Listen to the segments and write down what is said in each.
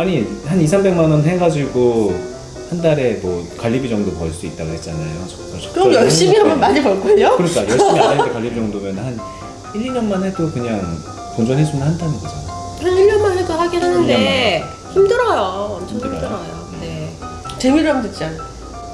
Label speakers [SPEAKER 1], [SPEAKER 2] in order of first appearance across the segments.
[SPEAKER 1] 아니 한 2, 300만 원 해가지고 한 달에 뭐 관리비 정도 벌 수 있다고 했잖아요. 저- 저-
[SPEAKER 2] 그럼
[SPEAKER 1] 저-
[SPEAKER 2] 열심히
[SPEAKER 1] 저-
[SPEAKER 2] 하면 많이 벌걸요?
[SPEAKER 1] 그러니까 열심히 안 했는데 관리비 정도면 한 1, 2년만 해도 그냥 본전해주면 한다는 거잖아.
[SPEAKER 3] 한 1년만 해도 하긴 하는데 힘들어요. 엄청
[SPEAKER 1] 힘들어요?
[SPEAKER 3] 힘들어요. 네.
[SPEAKER 2] 재미로 하면 되지 않아?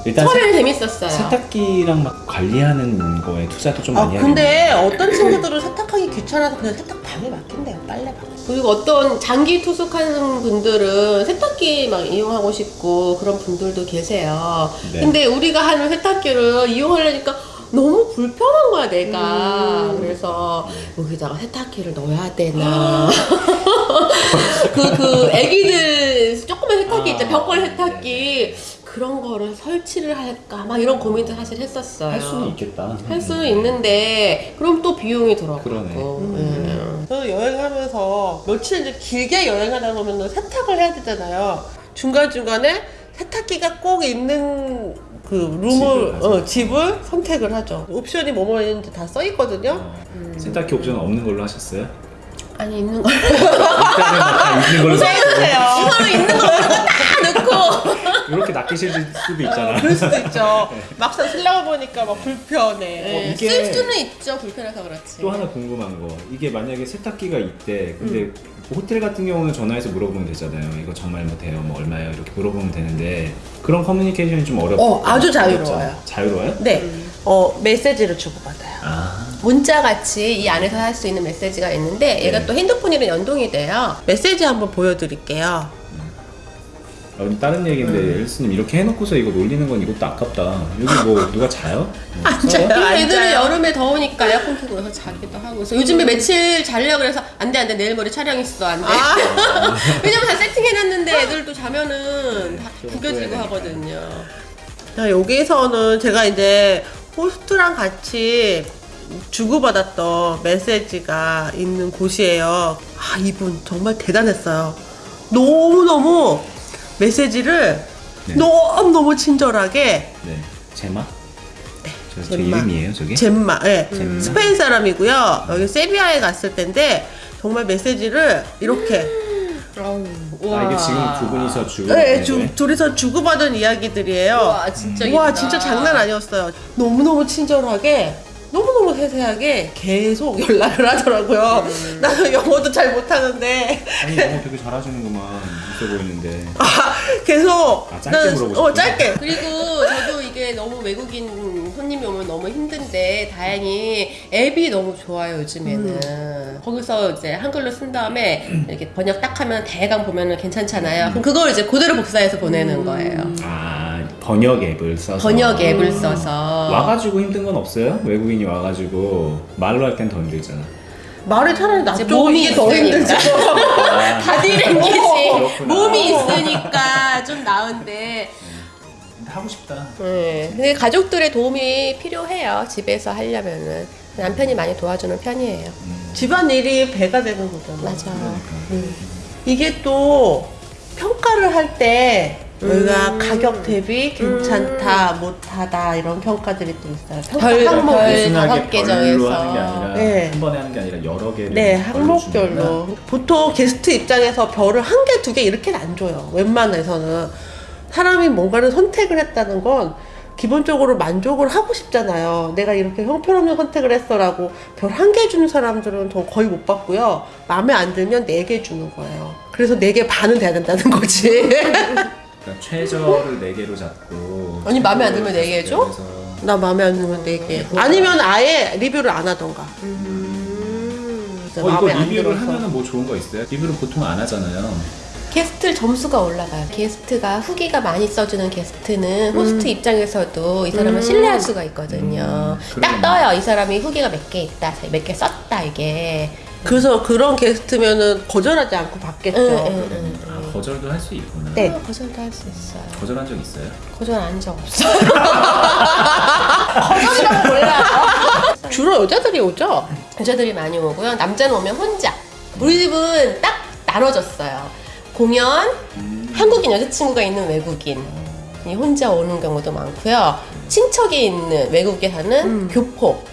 [SPEAKER 1] 일단
[SPEAKER 3] 처음에는 재밌었어요.
[SPEAKER 1] 세, 탁기랑 막 관리하는 거에 투자도 좀
[SPEAKER 2] 아
[SPEAKER 1] 많이
[SPEAKER 2] 근데
[SPEAKER 1] 하겠네.
[SPEAKER 2] 어떤 친구들은 세탁하기 귀찮아서 그냥 세탁 방에 맡긴대요 빨래방
[SPEAKER 3] 그리고 어떤 장기 투숙하는 분들은 세탁기 막 이용하고 싶고 그런 분들도 계세요.
[SPEAKER 1] 네.
[SPEAKER 3] 근데 우리가 하는 세탁기를 이용하려니까 너무 불편한 거야 내가.
[SPEAKER 2] 음.
[SPEAKER 3] 그래서 여기다가 세탁기를 넣어야 되나. 그, 그 애기들 조그만 세탁기 있죠.
[SPEAKER 1] 아,
[SPEAKER 3] 벽걸 세탁기. 그런 거를 설치를 할까 막 이런 고민도 사실 했었어요.
[SPEAKER 1] 할 수는 있겠다.
[SPEAKER 3] 할 수는 있는데 그럼 또 비용이 들어가고.
[SPEAKER 1] 그러네.
[SPEAKER 3] 음.
[SPEAKER 2] 저는 여행하면서 며칠 이제 길게 여행하다 보면 세탁을 해야 되잖아요 중간 중간에 세탁기가 꼭 있는 그 룸을
[SPEAKER 1] 집을.
[SPEAKER 2] 어, 집을 선택을 하죠 옵션이 뭐뭐 있는지 다 써 있거든요
[SPEAKER 1] 세탁기 옵션 없는 걸로 하셨어요?
[SPEAKER 3] 아니 있는.
[SPEAKER 1] 일단은 다 있는 걸로
[SPEAKER 3] 이거는 있는 다 넣고.
[SPEAKER 1] 이렇게 낚이실 수도 있잖아.
[SPEAKER 2] 그럴 수도 있죠. 막상 쓰려고 보니까 막 불편해.
[SPEAKER 3] 네,
[SPEAKER 1] 이게-
[SPEAKER 3] 쓸 수는 있죠. 불편해서 그렇지.
[SPEAKER 1] 또 하나 궁금한 거. 이게 만약에 세탁기가 있대. 근데 뭐 호텔 같은 경우는 전화해서 물어보면 되잖아요. 이거 정말 뭐 돼요? 뭐 얼마예요? 이렇게 물어보면 되는데 그런 커뮤니케이션이 좀 어렵
[SPEAKER 2] 어, 아주? 자유로워요.
[SPEAKER 1] 자유로워요?
[SPEAKER 2] 네. 어, 메시지를 주고받아요.
[SPEAKER 1] 아.
[SPEAKER 3] 문자 같이 이 안에서 할 수 있는 메시지가 있는데 얘가
[SPEAKER 1] 네.
[SPEAKER 3] 또 핸드폰이랑 연동이 돼요.
[SPEAKER 2] 메시지 한번 보여드릴게요.
[SPEAKER 1] 어, 다른 얘기인데 엘스님 이렇게 해놓고서 이거 놀리는 건 이것도 아깝다 여기 뭐 누가 자요? 뭐 써요?
[SPEAKER 2] 자요.
[SPEAKER 3] 그리고
[SPEAKER 2] 안
[SPEAKER 3] 애들은
[SPEAKER 2] 자요.
[SPEAKER 3] 여름에 더우니까 에어컨 켜고 나서 자기도 하고 그래서 요즘에 며칠 자려고 그래서 안돼 안돼 내일 모레 촬영 있어 안돼
[SPEAKER 2] 아.
[SPEAKER 3] 왜냐면 다 세팅해놨는데 애들도 자면은
[SPEAKER 1] 다좀
[SPEAKER 3] 구겨지고 하거든요
[SPEAKER 2] 자, 여기서는 제가 이제 호스트랑 같이 주고받았던 메시지가 있는 곳이에요. 아, 이분 정말 대단했어요. 너무너무 메시지를
[SPEAKER 1] 네.
[SPEAKER 2] 너무 너무 친절하게
[SPEAKER 1] 네 제마? 네 저, 저
[SPEAKER 2] 젬마.
[SPEAKER 1] 이름이에요 저게?
[SPEAKER 2] 젬마, 예.
[SPEAKER 1] 젬마.
[SPEAKER 2] 스페인 사람이고요. 여기 세비야에 갔을 텐데 정말 메시지를 이렇게
[SPEAKER 1] 아 이게 지금 두 분이서 주고
[SPEAKER 2] 네, 주, 둘이서 주고받은 이야기들이에요.
[SPEAKER 3] 와 진짜
[SPEAKER 2] 와. 진짜 장난 아니었어요. 너무너무 친절하게 너무너무 세세하게 계속 연락을 하더라고요.
[SPEAKER 3] 음.
[SPEAKER 2] 나는 영어도 잘 못하는데
[SPEAKER 1] 아니 영어 되게 잘하시는구만 있어 보이는데.
[SPEAKER 2] 아, 계속
[SPEAKER 1] 아, 짧게
[SPEAKER 2] 나는-
[SPEAKER 1] 물어보셨구나.
[SPEAKER 2] 어 짧게.
[SPEAKER 3] 그리고 저도 이게 너무 외국인 손님이 오면 너무 힘든데 다행히 앱이 너무 좋아요 요즘에는.
[SPEAKER 2] 음.
[SPEAKER 3] 거기서 이제 한글로 쓴 다음에 이렇게 번역 딱 하면 대강 보면은 괜찮잖아요. 그럼 그걸 이제 그대로 복사해서 보내는 거예요.
[SPEAKER 1] 아 번역 앱을 써서.
[SPEAKER 3] 번역 앱을 써서.
[SPEAKER 1] 와가지고 힘든 건 없어요? 외국인이 와가지고 말로 할 땐 더 힘들잖아.
[SPEAKER 2] 말이 차라리 낫죠.
[SPEAKER 3] 몸이
[SPEAKER 2] 더.
[SPEAKER 1] 아,
[SPEAKER 3] 바디랭귀지
[SPEAKER 1] 그렇구나.
[SPEAKER 3] 몸이 있으니까 좀 나은데
[SPEAKER 1] 하고 싶다.
[SPEAKER 3] 네. 근데 가족들의 도움이 필요해요 집에서 하려면은 남편이 많이 도와주는 편이에요
[SPEAKER 2] 집안 일이 배가 되는 거잖아.
[SPEAKER 3] 맞아
[SPEAKER 2] 이게 또 평가를 할 때 우리가
[SPEAKER 3] 음.
[SPEAKER 2] 가격 대비 괜찮다, 못하다 이런 평가들이 또 있어요. 평가
[SPEAKER 3] 별-
[SPEAKER 2] 항목이
[SPEAKER 3] 별-
[SPEAKER 1] 단순하게
[SPEAKER 3] 다섯 개 정해서.
[SPEAKER 1] 하는 게 아니라
[SPEAKER 2] 네.
[SPEAKER 1] 한 번에 하는 게 아니라 여러 개를
[SPEAKER 2] 네. 항목별로. 보통 게스트 입장에서 별을 한 개, 두 개 이렇게는 안 줘요. 웬만해서는. 사람이 뭔가를 선택을 했다는 건 기본적으로 만족을 하고 싶잖아요. 내가 이렇게 형편없는 선택을 했어라고 별 한 개 주는 사람들은 저 거의 못 봤고요. 마음에 안 들면 네 개 주는 거예요. 그래서 네 개 반은 돼야 된다는 거지.
[SPEAKER 1] 그러니까 최저를 네 개로 잡고.
[SPEAKER 3] 아니, 마음에 안 들면 네개 해줘?
[SPEAKER 1] 그래서
[SPEAKER 2] 나 마음에 안 들면 네 개. 아니면 아예 리뷰를 안 하던가. 진짜
[SPEAKER 1] 어 이거 리뷰를. 하면은 뭐 좋은 거 있어요? 리뷰를 보통 안 하잖아요.
[SPEAKER 3] 게스트 점수가 올라가요. 게스트가 후기가 많이 써주는 게스트는 호스트 입장에서도 이 사람을
[SPEAKER 2] 음.
[SPEAKER 3] 신뢰할 수가 있거든요.
[SPEAKER 1] 음,
[SPEAKER 3] 딱. 떠요. 이 사람이 후기가 몇 개 있다, 몇 개 썼다 이게.
[SPEAKER 2] 그래서 그런 게스트면은 거절하지 않고 받겠죠.
[SPEAKER 1] 거절도 할 수 있구나.
[SPEAKER 2] 네.
[SPEAKER 3] 어, 거절도 할 수 있어요.
[SPEAKER 1] 거절한 적 있어요?
[SPEAKER 3] 거절 안적 없어요. 거절이라고 몰라요.
[SPEAKER 2] 주로 여자들이 오죠?
[SPEAKER 3] 여자들이 많이 오고요. 남자는 오면 혼자. 우리 집은 딱 나눠졌어요. 공연,
[SPEAKER 1] 음.
[SPEAKER 3] 한국인 여자친구가 있는 외국인. 이 혼자 오는 경우도 많고요. 친척이 있는 외국에 사는
[SPEAKER 2] 음.
[SPEAKER 3] 교포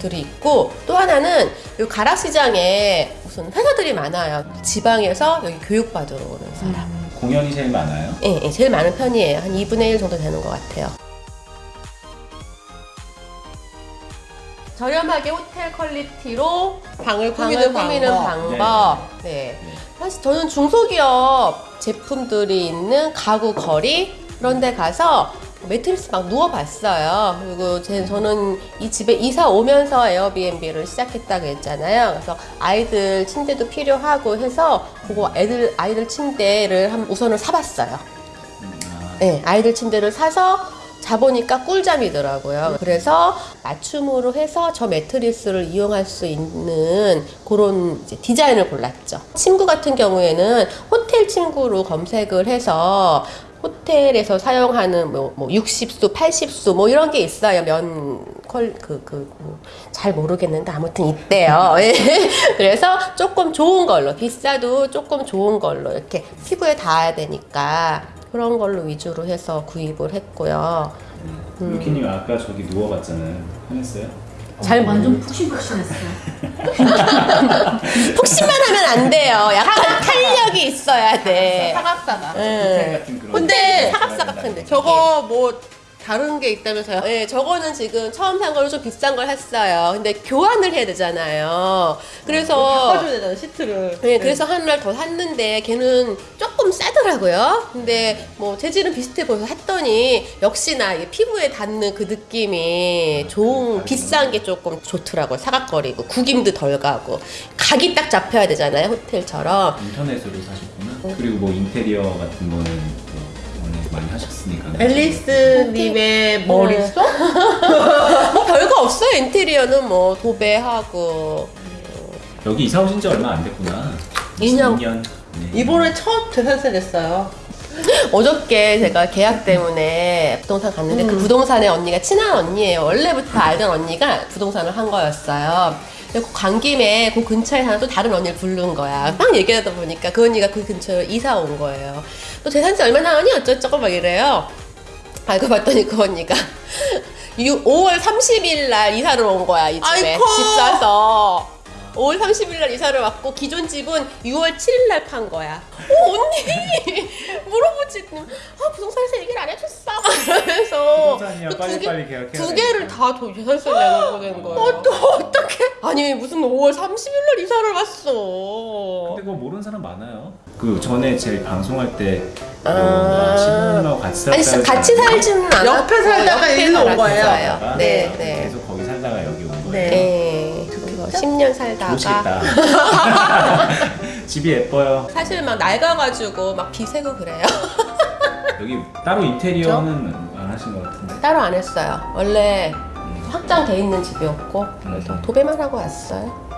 [SPEAKER 3] 들이 있고 또 하나는 이 가락시장에 무슨 회사들이 많아요. 지방에서 여기 교육받으러 오는 사람.
[SPEAKER 1] 공연이 제일 많아요?
[SPEAKER 3] 예, 예, 제일 많은 편이에요. 한 2분의 1 정도 되는 것 같아요. 저렴하게 호텔 퀄리티로
[SPEAKER 2] 방을 꾸미는
[SPEAKER 3] 꾸미는
[SPEAKER 2] 방법.
[SPEAKER 3] 방법. 네. 사실 저는 중소기업 제품들이 있는 가구 거리 그런 데 가서 매트리스 막 누워봤어요. 그리고 제, 저는 이 집에 이사 오면서 에어비앤비를 시작했다고 했잖아요. 그래서 아이들 침대도 필요하고 해서 그거 애들, 아이들 침대를 한 우선을 사봤어요.
[SPEAKER 1] 아,
[SPEAKER 3] 네, 아이들 침대를 사서 자보니까 꿀잠이더라고요. 그래서 맞춤으로 해서 저 매트리스를 이용할 수 있는 그런 디자인을 골랐죠. 침구 같은 경우에는 호텔 침구로 검색을 해서 호텔에서 사용하는 뭐, 뭐 60수, 80수 뭐 이런 게 있어요. 면 퀄, 그, 그, 뭐잘 모르겠는데 아무튼 있대요. 예. 그래서 조금 좋은 걸로, 비싸도 조금 좋은 걸로 이렇게 피부에 닿아야 되니까 그런 걸로 위주로 해서 구입을 했고요. 음.
[SPEAKER 1] 유키님 아까 저기 누워봤잖아요. 편했어요?
[SPEAKER 3] 잘
[SPEAKER 4] 완전 푹신푹신했어.
[SPEAKER 3] 푹신만 하면 안 돼요. 약간 탄력이 있어야 돼.
[SPEAKER 2] 사각사각.
[SPEAKER 3] 예.
[SPEAKER 1] 같은 그런.
[SPEAKER 2] 근데
[SPEAKER 3] 사각사각한 느낌.
[SPEAKER 2] 저거 뭐 다른 게 있다면서요?
[SPEAKER 3] 네, 저거는 지금 처음 산 걸로 좀 비싼 걸 샀어요. 근데 교환을 해야 되잖아요. 그래서
[SPEAKER 2] 바꿔줘야 되잖아 시트를.
[SPEAKER 3] 네, 그래서 하나를 더 샀는데 걔는 조금 싸더라고요. 근데 뭐 재질은 비슷해 보여서 샀더니 역시나 이게 피부에 닿는 그 느낌이 좋은 비싼 게 조금 좋더라고요. 사각거리고 구김도 덜 가고 각이 딱 잡혀야 되잖아요. 호텔처럼.
[SPEAKER 1] 인터넷으로 사셨구나. 그리고 뭐 인테리어 같은 거는 뭐 원래 많이 하셨으니까.
[SPEAKER 2] 앨리스님의 머릿속?
[SPEAKER 3] 뭐 별거 없어요. 인테리어는 뭐 도배하고
[SPEAKER 1] 여기 이사 오신 지 얼마 안 됐구나.
[SPEAKER 3] 2년.
[SPEAKER 1] 2년. 네.
[SPEAKER 2] 이번에 첫 재산세 냈어요.
[SPEAKER 3] 어저께 제가 계약 때문에 부동산 갔는데 그 부동산에 언니가 친한 언니예요. 원래부터 알던 언니가 부동산을 한 거였어요. 근데 그간 김에 그 근처에 사는 또 다른 언니를 부른 거야. 막 얘기하다 보니까 그 언니가 그 근처로 이사 온 거예요. 너 재산세 얼마나 하니? 어쩌고저쩌고 막 이래요. 알고 봤더니 그 언니가 5월 30일 날 이사를 온 거야, 이 집에.
[SPEAKER 2] 아이고.
[SPEAKER 3] 집 사서. 5월 30일 날 이사를 왔고 기존 집은 6월 7일 날 판 거야. 어 언니 물어보지. 아 부동산에서 얘기를 안 해줬어.
[SPEAKER 1] 부동산이야,
[SPEAKER 3] 그두 개- 두. 개를 다 도- 재산세 내는 거된 거예요. 어, 또 어떻게? 아니 무슨 5월 30일 날 이사를 왔어.
[SPEAKER 1] 근데 그거 모르는 사람 많아요. 그 전에 제 방송할 때
[SPEAKER 3] 아.
[SPEAKER 1] 아... 신부님하고 같이
[SPEAKER 3] 아니
[SPEAKER 1] 살다가
[SPEAKER 3] 같이 살지는 않았고
[SPEAKER 2] 옆에 살다가 일로 온 거예요?
[SPEAKER 1] 살다가
[SPEAKER 3] 네, 네.
[SPEAKER 1] 계속 거기 살다가 여기 온 거예요.
[SPEAKER 2] 네.
[SPEAKER 3] 네. 그래서 10년 살다가.
[SPEAKER 1] 집이 예뻐요.
[SPEAKER 3] 사실 막 낡아가지고 막 비세고 그래요.
[SPEAKER 1] 여기 따로 인테리어는 안 하신 것 같은데.
[SPEAKER 3] 따로 안 했어요. 원래 확장돼 있는 집이었고 그래서 도배만 하고 왔어요.